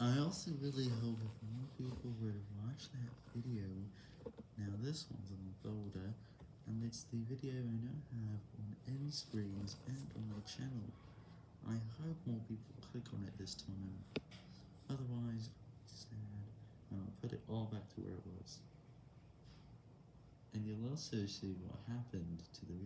I also really hope if more people were to watch that video, now this one's on the folder, and it's the video I now have on end screens and on my channel. I hope more people click on it this time, otherwise, sad, and I'll put it all back to where it was. And you'll also see what happened to the.